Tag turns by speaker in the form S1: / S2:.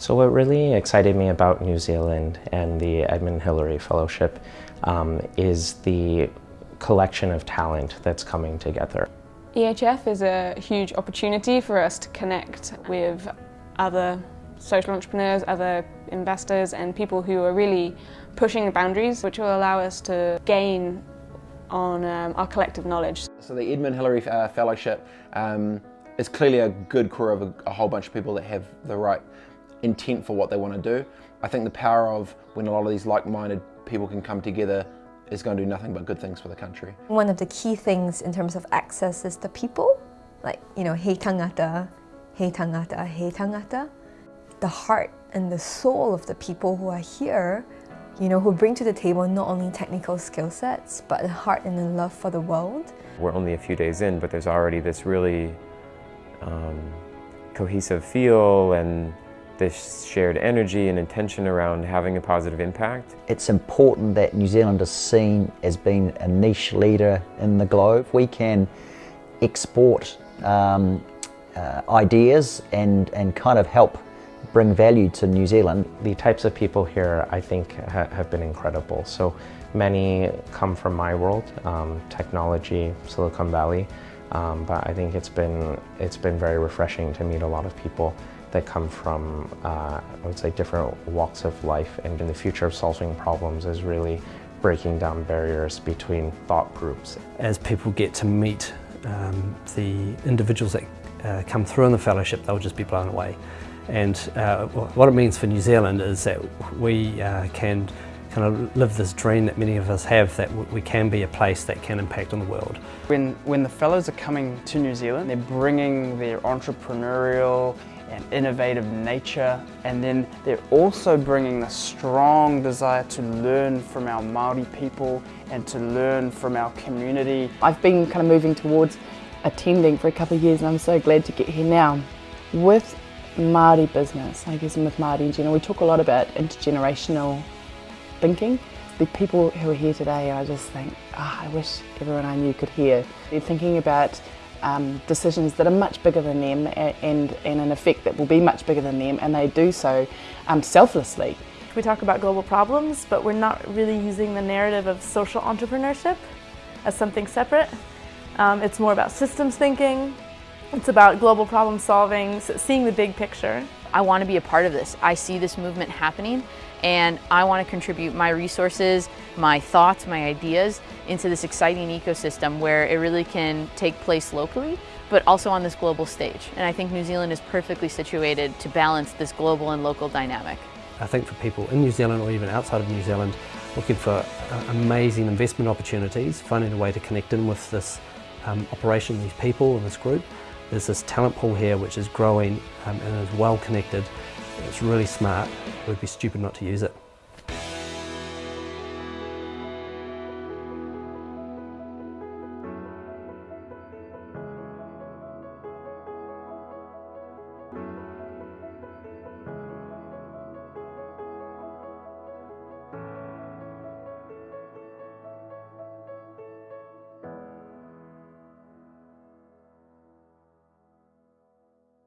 S1: So what really excited me about New Zealand and the Edmund Hillary Fellowship um, is the collection of talent that's coming together.
S2: EHF is a huge opportunity for us to connect with other social entrepreneurs, other investors and people who are really pushing the boundaries which will allow us to gain on um, our collective knowledge.
S3: So the Edmund Hillary uh, Fellowship um, is clearly a good core of a, a whole bunch of people that have the right intent for what they want to do. I think the power of when a lot of these like-minded people can come together is going to do nothing but good things for the country.
S4: One of the key things in terms of access is the people, like, you know, he tangata, he tangata, he tangata. The heart and the soul of the people who are here, you know, who bring to the table not only technical skill sets, but the heart and the love for the world.
S5: We're only a few days in, but there's already this really um, cohesive feel and this shared energy and intention around having a positive impact.
S6: It's important that New Zealand is seen as being a niche leader in the globe. We can export um, uh, ideas and, and kind of help bring value to New Zealand.
S1: The types of people here I think ha have been incredible. So many come from my world, um, technology, Silicon Valley, um, but I think it's been, it's been very refreshing to meet a lot of people that come from, uh, I would say, different walks of life and in the future of solving problems is really breaking down barriers between thought groups.
S7: As people get to meet um, the individuals that uh, come through in the fellowship, they'll just be blown away. And uh, what it means for New Zealand is that we uh, can kind of live this dream that many of us have that we can be a place that can impact on the world.
S8: When, when the fellows are coming to New Zealand, they're bringing their entrepreneurial and innovative nature and then they're also bringing a strong desire to learn from our Māori people and to learn from our community.
S9: I've been kind of moving towards attending for a couple of years and I'm so glad to get here now. With Māori business, I guess, with Māori in general, we talk a lot about intergenerational thinking. The people who are here today, I just think, oh, I wish everyone I knew could hear. They're thinking about um, decisions that are much bigger than them and, and an effect that will be much bigger than them and they do so um, selflessly.
S10: We talk about global problems but we're not really using the narrative of social entrepreneurship as something separate. Um, it's more about systems thinking, it's about global problem solving, seeing the big picture.
S11: I want to be a part of this. I see this movement happening and I want to contribute my resources, my thoughts, my ideas into this exciting ecosystem where it really can take place locally but also on this global stage. And I think New Zealand is perfectly situated to balance this global and local dynamic.
S7: I think for people in New Zealand or even outside of New Zealand looking for uh, amazing investment opportunities, finding a way to connect in with this um, operation, these people and this group, there's this talent pool here which is growing um, and is well connected it's really smart. It would be stupid not to use it.